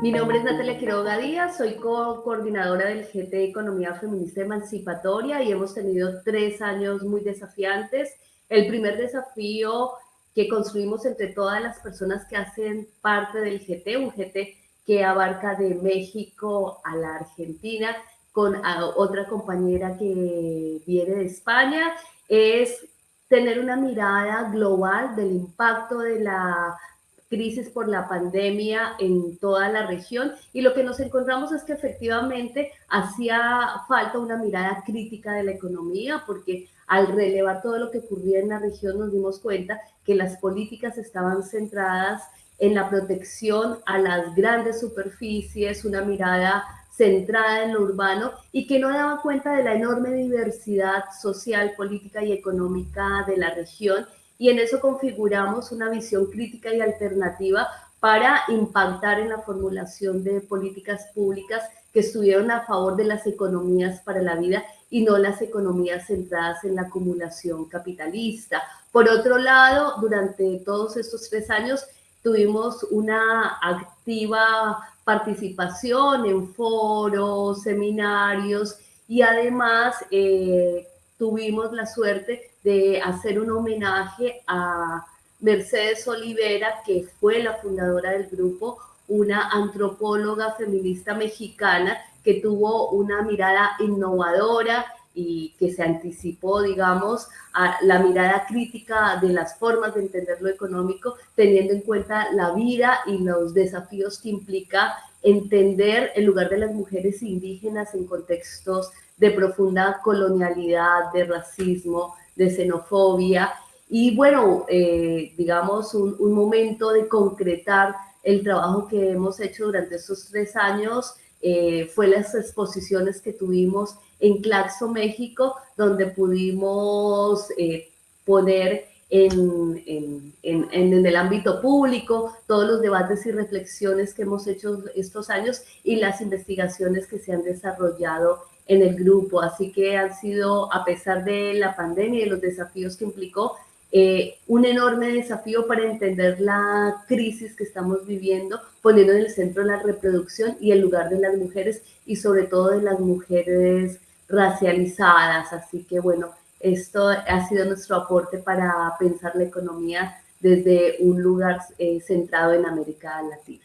Mi nombre es Natalia Quiroga Díaz, soy co coordinadora del GT Economía Feminista Emancipatoria y hemos tenido tres años muy desafiantes. El primer desafío que construimos entre todas las personas que hacen parte del GT, un GT que abarca de México a la Argentina, con otra compañera que viene de España, es tener una mirada global del impacto de la crisis por la pandemia en toda la región y lo que nos encontramos es que efectivamente hacía falta una mirada crítica de la economía porque al relevar todo lo que ocurría en la región nos dimos cuenta que las políticas estaban centradas en la protección a las grandes superficies, una mirada centrada en lo urbano y que no daba cuenta de la enorme diversidad social, política y económica de la región y en eso configuramos una visión crítica y alternativa para impactar en la formulación de políticas públicas que estuvieron a favor de las economías para la vida y no las economías centradas en la acumulación capitalista. Por otro lado, durante todos estos tres años tuvimos una activa participación en foros, seminarios y además eh, tuvimos la suerte de hacer un homenaje a Mercedes Olivera, que fue la fundadora del grupo, una antropóloga feminista mexicana que tuvo una mirada innovadora y que se anticipó, digamos, a la mirada crítica de las formas de entender lo económico, teniendo en cuenta la vida y los desafíos que implica entender el lugar de las mujeres indígenas en contextos de profunda colonialidad, de racismo, de xenofobia. Y bueno, eh, digamos, un, momento de concretar el trabajo que hemos hecho durante estos tres años eh, fue las exposiciones que tuvimos en Claxo, México, donde pudimos eh, poner en, en, en, en, el ámbito público todos los debates y reflexiones que hemos hecho estos años y las investigaciones que se han desarrollado en el grupo. Así que han sido, a pesar de la pandemia y los desafíos que implicó, eh, un enorme desafío para entender la crisis que estamos viviendo, poniendo en el centro la reproducción y el lugar de las mujeres y sobre todo de las mujeres racializadas. Así que bueno, esto ha sido nuestro aporte para pensar la economía desde un lugar eh, centrado en América Latina.